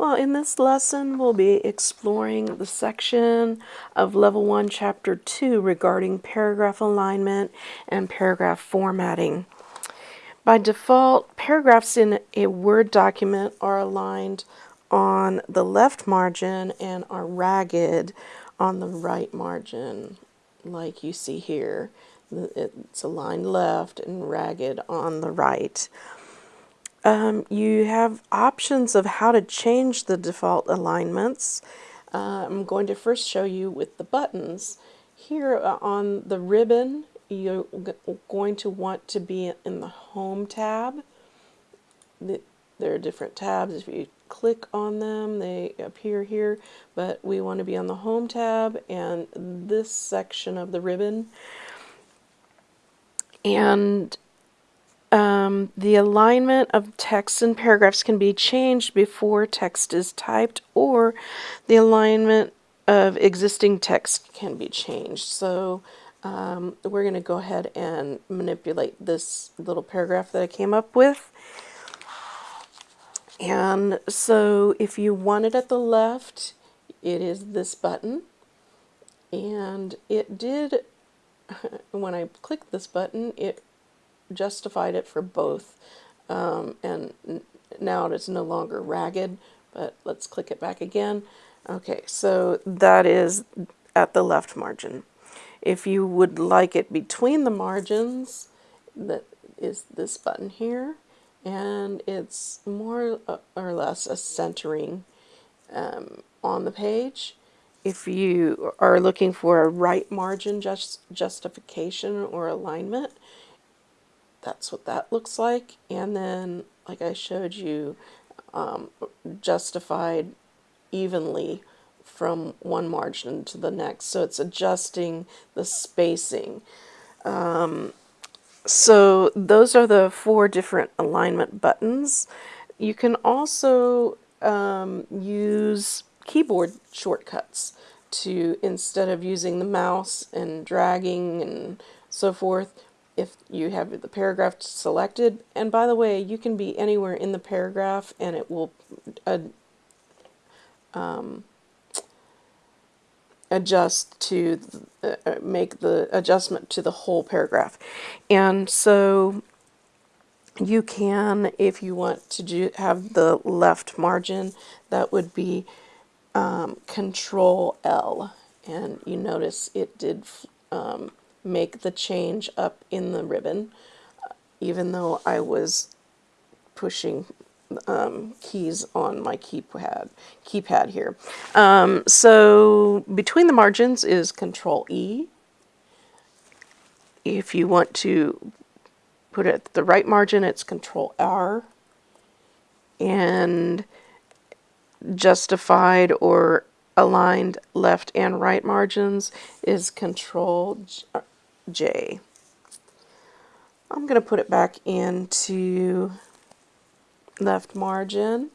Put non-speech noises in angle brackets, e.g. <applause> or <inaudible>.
Well, in this lesson, we'll be exploring the section of Level 1, Chapter 2 regarding paragraph alignment and paragraph formatting. By default, paragraphs in a Word document are aligned on the left margin and are ragged on the right margin, like you see here. It's aligned left and ragged on the right. Um, you have options of how to change the default alignments. Uh, I'm going to first show you with the buttons. Here uh, on the ribbon, you're going to want to be in the Home tab. There are different tabs. If you click on them, they appear here, but we want to be on the Home tab and this section of the ribbon. And um, the alignment of text and paragraphs can be changed before text is typed or the alignment of existing text can be changed. So um, we're going to go ahead and manipulate this little paragraph that I came up with. And so if you want it at the left, it is this button. And it did, <laughs> when I clicked this button, it justified it for both. Um, and now it's no longer ragged, but let's click it back again. Okay, so that is at the left margin. If you would like it between the margins, that is this button here, and it's more or less a centering um, on the page. If you are looking for a right margin just justification or alignment, that's what that looks like. And then, like I showed you, um, justified evenly from one margin to the next. So it's adjusting the spacing. Um, so those are the four different alignment buttons. You can also um, use keyboard shortcuts to, instead of using the mouse and dragging and so forth, if you have the paragraph selected. And by the way, you can be anywhere in the paragraph and it will uh, um, adjust to uh, uh, make the adjustment to the whole paragraph. And so you can, if you want to do have the left margin, that would be um, Control L. And you notice it did um, make the change up in the ribbon, even though I was pushing um, keys on my keypad, keypad here. Um, so between the margins is Control E. If you want to put it at the right margin, it's Control R. And justified or aligned left and right margins is Control J. I'm going to put it back into left margin